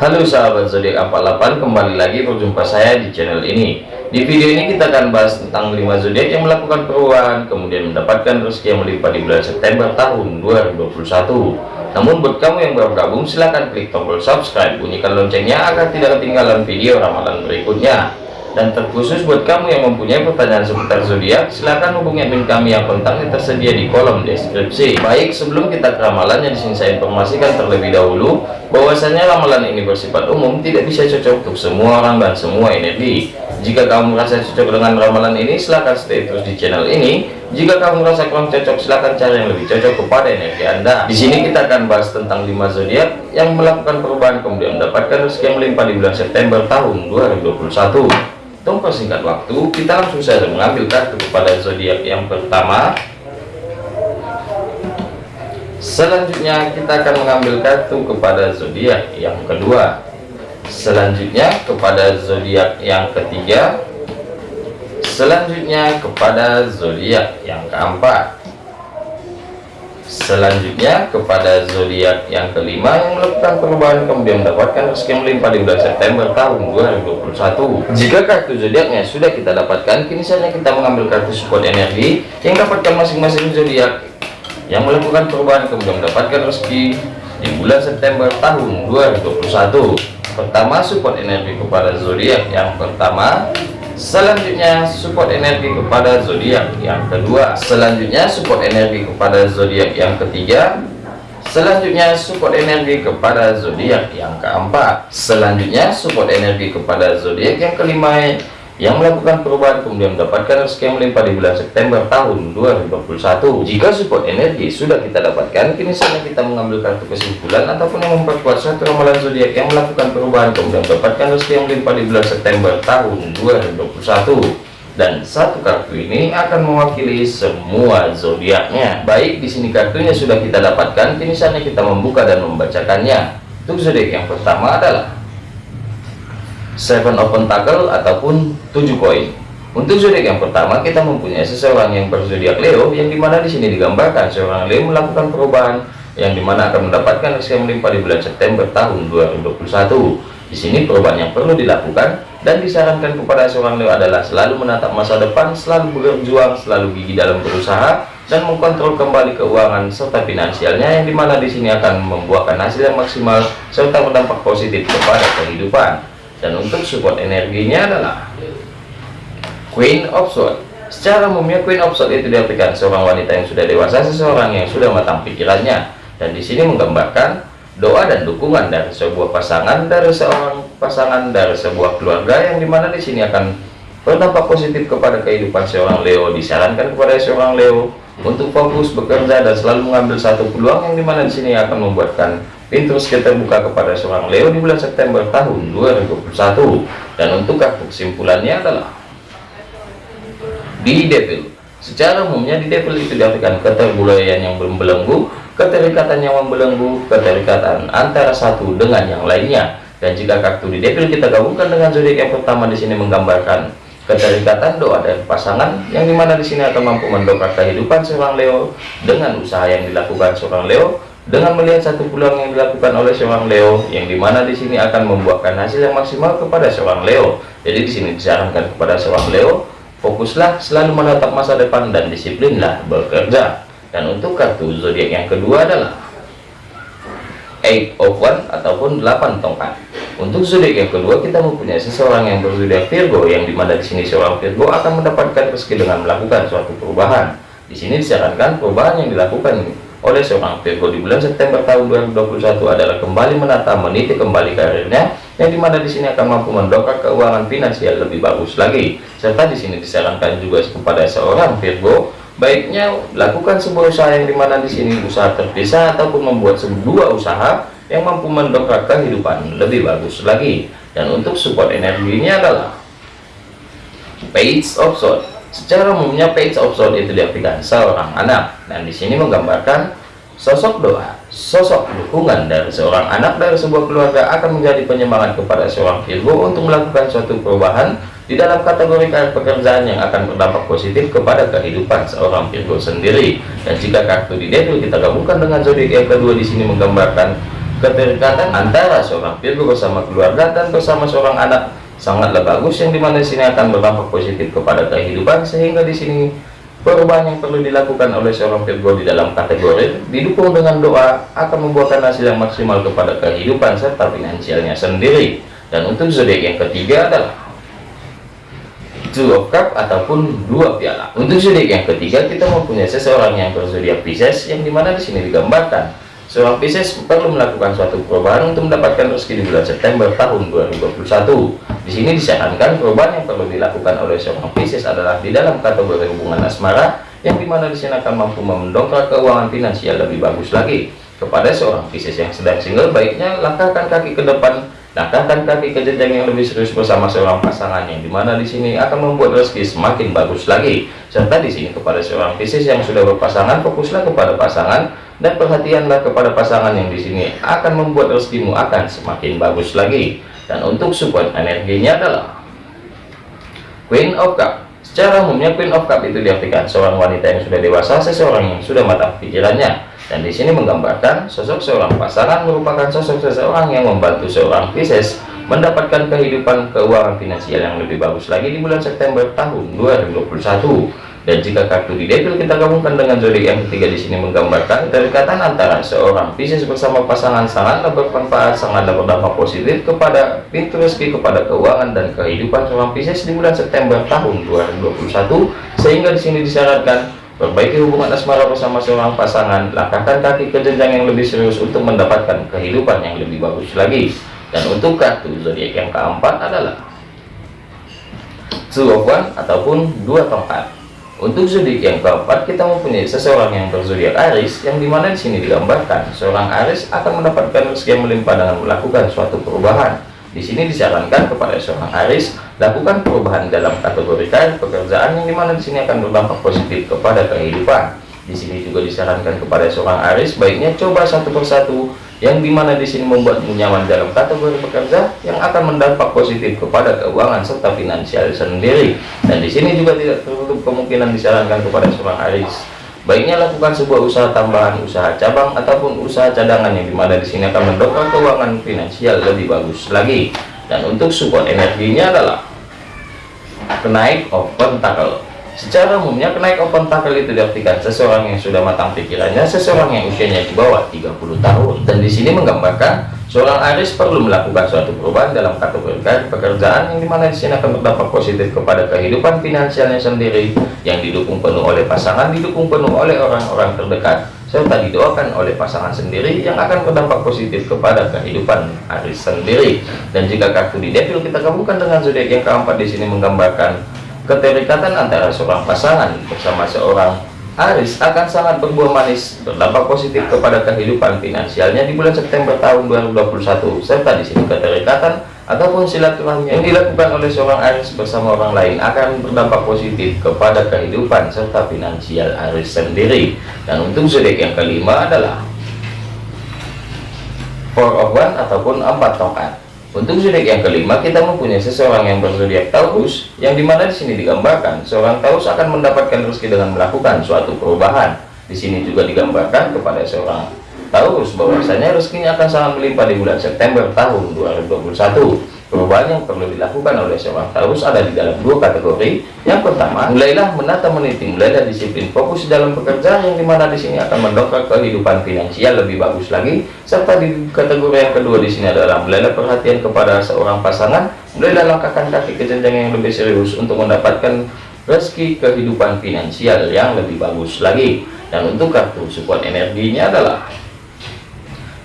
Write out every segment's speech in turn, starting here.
Halo sahabat zodiak 48 kembali lagi berjumpa saya di channel ini. Di video ini kita akan bahas tentang 5 zodiak yang melakukan perubahan kemudian mendapatkan rezeki yang melimpah di bulan September tahun 2021 namun buat kamu yang baru gabung silahkan klik tombol subscribe bunyikan loncengnya agar tidak ketinggalan video ramalan berikutnya dan terkhusus buat kamu yang mempunyai pertanyaan seputar zodiak silahkan hubungi admin kami yang kontaknya tersedia di kolom deskripsi. Baik sebelum kita ke ramalannya di sini saya informasikan terlebih dahulu bahwasanya ramalan ini bersifat umum tidak bisa cocok untuk semua orang dan semua energi. Jika kamu merasa cocok dengan ramalan ini silahkan stay terus di channel ini. Jika kamu merasa kurang cocok silahkan cari yang lebih cocok kepada energi anda. Di sini kita akan bahas tentang 5 zodiak yang melakukan perubahan kemudian mendapatkan rezeki yang melimpah di bulan September tahun 2021 tanpa singkat waktu kita langsung saja mengambil kartu kepada zodiak yang pertama. Selanjutnya kita akan mengambil kartu kepada zodiak yang kedua. Selanjutnya kepada zodiak yang ketiga. Selanjutnya kepada zodiak yang keempat selanjutnya kepada zodiak yang kelima yang melakukan perubahan kemudian mendapatkan rezeki melimpah di bulan September tahun 2021 jika kartu zodiaknya? Sudah kita dapatkan. Kini saatnya kita mengambil kartu support energi yang dapatkan masing-masing zodiak yang melakukan perubahan kemudian mendapatkan rezeki di bulan September tahun 2021 pertama support energi kepada zodiak yang pertama selanjutnya support energi kepada zodiak yang kedua. Selanjutnya support energi kepada zodiak yang ketiga. Selanjutnya support energi kepada zodiak yang keempat. Selanjutnya support energi kepada zodiak yang kelima yang melakukan perubahan kemudian mendapatkan rezeki yang melimpah di bulan September tahun 2021 jika support energi sudah kita dapatkan kini saatnya kita mengambil kartu kesimpulan ataupun yang memperkuat satu ramalan zodiak yang melakukan perubahan kemudian mendapatkan rezeki yang melimpah di bulan September tahun 2021 dan satu kartu ini akan mewakili semua zodiaknya. Baik di sini kartunya sudah kita dapatkan kini saatnya kita membuka dan membacakannya. Untuk zodiak yang pertama adalah seven open tackle ataupun tujuh koin. Untuk zodiak yang pertama kita mempunyai seseorang yang berzodiak Leo yang di mana di sini digambarkan seorang Leo melakukan perubahan yang di mana akan mendapatkan rezeki melimpah di bulan September tahun 2021 di sini perubahan yang perlu dilakukan dan disarankan kepada seorang Leo adalah selalu menatap masa depan selalu berjuang selalu gigi dalam berusaha dan mengkontrol kembali keuangan serta finansialnya yang di mana di sini akan membuahkan hasil yang maksimal serta berdampak positif kepada kehidupan dan untuk support energinya adalah Queen of Swords. Secara umumnya Queen of Swords itu diartikan seorang wanita yang sudah dewasa seseorang yang sudah matang pikirannya. Dan di sini menggambarkan doa dan dukungan dari sebuah pasangan dari seorang pasangan dari sebuah keluarga yang di mana di sini akan berdampak positif kepada kehidupan seorang Leo. Disarankan kepada seorang Leo untuk fokus bekerja dan selalu mengambil satu peluang yang di mana di sini akan membuatkan pintu rezeki terbuka kepada seorang Leo di bulan September tahun 2021 dan untuk kartu kesimpulannya adalah di devil. Secara umumnya di devil itu diartikan keterbulaian yang belum belenggu keterikatan yang membelenggu keterikatan antara satu dengan yang lainnya. Dan jika kartu di devil kita gabungkan dengan zodiak yang pertama di sini menggambarkan keterikatan doa dan pasangan yang di mana di sini akan mampu mendongkrak kehidupan seorang Leo dengan usaha yang dilakukan seorang Leo dengan melihat satu peluang yang dilakukan oleh seorang Leo yang di mana di sini akan membuahkan hasil yang maksimal kepada seorang Leo. Jadi di sini disarankan kepada seorang Leo fokuslah selalu menatap masa depan dan disiplinlah bekerja. Dan untuk kartu zodiak yang kedua adalah eight of one ataupun 8 tongkat. Untuk zodiak yang kedua kita mempunyai seseorang yang berzodiak Virgo yang di mana di sini seorang Virgo akan mendapatkan rezeki dengan melakukan suatu perubahan. Di sini disarankan perubahan yang dilakukan oleh seorang Virgo di bulan September tahun 2021 adalah kembali menata meniti kembali karirnya yang di mana di sini akan mampu mendongkrak keuangan finansial lebih bagus lagi. Serta di sini disarankan juga kepada seorang Virgo baiknya lakukan sebuah usaha yang di mana di sini usaha terpisah ataupun membuat sebuah usaha yang mampu mendongkrak kehidupan lebih bagus lagi. Dan untuk support energinya adalah page of sword Secara umumnya page of sword itu diartikan seorang anak dan di sini menggambarkan sosok doa, sosok dukungan dari seorang anak dari sebuah keluarga akan menjadi penyemangat kepada seorang Virgo untuk melakukan suatu perubahan di dalam kategori pekerjaan yang akan berdampak positif kepada kehidupan seorang Virgo sendiri. Dan jika kartu di devil kita gabungkan dengan zodiak yang kedua di sini menggambarkan keterikatan antara seorang Virgo bersama keluarga dan bersama seorang anak sangatlah bagus yang di mana di sini akan berdampak positif kepada kehidupan sehingga di sini perubahan yang perlu dilakukan oleh seorang Virgo di dalam kategori didukung dengan doa akan membuahkan hasil yang maksimal kepada kehidupan serta finansialnya sendiri. Dan untuk zodiak yang ketiga adalah Two of Cup ataupun dua piala. Untuk zodiak yang ketiga kita mempunyai seseorang yang berzodiak Pisces yang di mana di sini digambarkan Seorang Pisces perlu melakukan suatu perubahan untuk mendapatkan rezeki di bulan September tahun 2021. Di sini disarankan perubahan yang perlu dilakukan oleh seorang Pisces adalah di dalam kategori hubungan asmara, yang di mana di sini akan mampu mendongkrak keuangan finansial lebih bagus lagi. Kepada seorang Pisces yang sedang single, baiknya langkahkan kaki ke depan, langkahkan kaki ke jenjang yang lebih serius bersama seorang pasangan, yang di mana di sini akan membuat rezeki semakin bagus lagi. Serta di sini kepada seorang Pisces yang sudah berpasangan, fokuslah kepada pasangan dan perhatianlah kepada pasangan yang di sini. Akan membuat rezekimu akan semakin bagus lagi. Dan untuk support energinya adalah Queen of Cup. Secara umumnya Queen of Cup itu diartikan seorang wanita yang sudah dewasa seseorang yang sudah matang pikirannya. Dan di sini menggambarkan sosok seorang pasangan merupakan sosok seseorang yang membantu seorang Pisces mendapatkan kehidupan keuangan finansial yang lebih bagus lagi di bulan September tahun 2021 dan jika kartu di devil kita gabungkan dengan zodiak yang ketiga di sini menggambarkan kedekatan antara seorang Pisces bersama pasangan sangatlah bermanfaat, sangatlah berdampak positif kepada pintu rezeki, kepada keuangan dan kehidupan seorang Pisces di bulan September tahun 2021. Sehingga di sini disyaratkan perbaiki hubungan asmara bersama seorang pasangan, langkahkan kaki ke jenjang yang lebih serius untuk mendapatkan kehidupan yang lebih bagus lagi. Dan untuk kartu zodiak yang keempat adalah Two ataupun dua tongkat. Untuk zodiak yang keempat, kita mempunyai seseorang yang berzodiak Aries, yang di mana di sini digambarkan seorang Aries akan mendapatkan rezeki yang melimpah dengan melakukan suatu perubahan. Di sini disarankan kepada seorang Aries lakukan perubahan dalam kategori karir pekerjaan yang di mana di sini akan berdampak positif kepada kehidupan. Di sini juga disarankan kepada seorang Aries baiknya coba satu persatu yang di mana di sini membuatmu nyaman dalam kategori bekerja yang akan mendampak positif kepada keuangan serta finansial sendiri. Dan di sini juga tidak tertutup kemungkinan disarankan kepada seorang Aries baiknya lakukan sebuah usaha tambahan usaha cabang ataupun usaha cadangan yang di mana di sini akan mendongkrak keuangan finansial lebih bagus lagi. Dan untuk support energinya adalah kenaik of pentacle Secara umumnya kenaik open tackle itu diartikan seseorang yang sudah matang pikirannya, seseorang yang usianya di bawah 30 tahun. Dan di sini menggambarkan seorang Aris perlu melakukan suatu perubahan dalam kategori pekerjaan yang di mana di sini akan berdampak positif kepada kehidupan finansialnya sendiri yang didukung penuh oleh pasangan, didukung penuh oleh orang-orang terdekat serta didoakan oleh pasangan sendiri yang akan berdampak positif kepada kehidupan Aris sendiri. Dan jika kartu di devil kita gabungkan dengan zodiak yang keempat di sini menggambarkan keterikatan antara seorang pasangan bersama seorang Aris akan sangat berbuah manis berdampak positif kepada kehidupan finansialnya di bulan September tahun 2021 serta di sini keterikatan ataupun silaturahmi yang dilakukan oleh seorang Aris bersama orang lain akan berdampak positif kepada kehidupan serta finansial Aris sendiri. Dan untuk zodiak yang kelima adalah Four of One ataupun empat tongkat untuk zodiak yang kelima, kita mempunyai seseorang yang berzodiak Taurus, yang di mana di sini digambarkan seorang Taurus akan mendapatkan rezeki dengan melakukan suatu perubahan. Di sini juga digambarkan kepada seorang Taurus bahwasanya rezekinya akan sangat melimpah di bulan September tahun 2021. Perubahan yang perlu dilakukan oleh seorang Taurus ada di dalam dua kategori. Yang pertama, mulailah menata meniti, mulailah disiplin fokus dalam pekerjaan yang di mana di sini akan mendongkrak kehidupan finansial lebih bagus lagi. Serta di kategori yang kedua di sini adalah mulailah perhatian kepada seorang pasangan, mulailah langkahkan kaki ke jenjang yang lebih serius untuk mendapatkan rezeki kehidupan finansial yang lebih bagus lagi. Dan untuk kartu support energinya adalah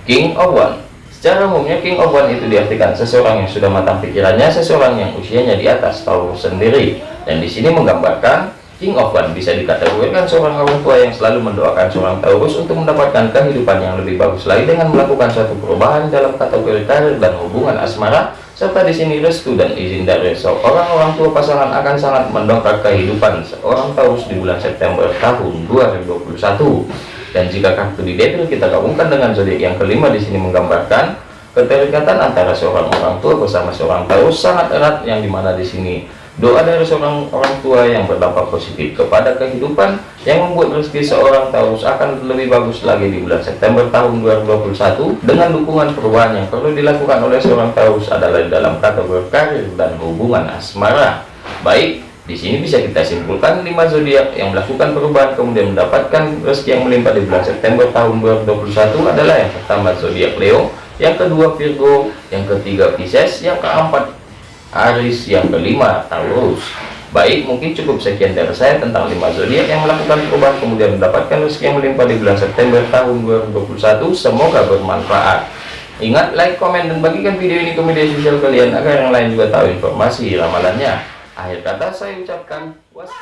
King of One Secara umumnya King of One itu diartikan seseorang yang sudah matang pikirannya, seseorang yang usianya di atas Taurus sendiri. Dan di sini menggambarkan King of One bisa dikategorikan seorang orang tua yang selalu mendoakan seorang Taurus untuk mendapatkan kehidupan yang lebih bagus lagi dengan melakukan suatu perubahan dalam kategori karir dan hubungan asmara serta di sini restu dan izin dari seorang orang tua pasangan akan sangat mendongkrak kehidupan seorang Taurus di bulan September tahun 2021 dan jika kartu di devil kita gabungkan dengan zodiak yang kelima di sini menggambarkan keterikatan antara seorang orang tua bersama seorang Taurus sangat erat yang di mana di sini Doa dari seorang orang tua yang berdampak positif kepada kehidupan yang membuat rezeki seorang Taurus akan lebih bagus lagi di bulan September tahun 2021 dengan dukungan perubahan yang perlu dilakukan oleh seorang Taurus adalah dalam kategori karir dan hubungan asmara. Baik, di sini bisa kita simpulkan 5 zodiak yang melakukan perubahan kemudian mendapatkan rezeki yang melimpah di bulan September tahun 2021 adalah yang pertama zodiak Leo, yang kedua Virgo, yang ketiga Pisces, yang keempat Aris yang kelima Taurus. Baik mungkin cukup sekian dari saya tentang 5 zodiak yang melakukan perubahan kemudian mendapatkan rezeki yang melimpah di bulan September tahun 2021 semoga bermanfaat. Ingat like komen dan bagikan video ini ke media sosial kalian agar yang lain juga tahu informasi ramalannya Akhir kata saya ucapkan was.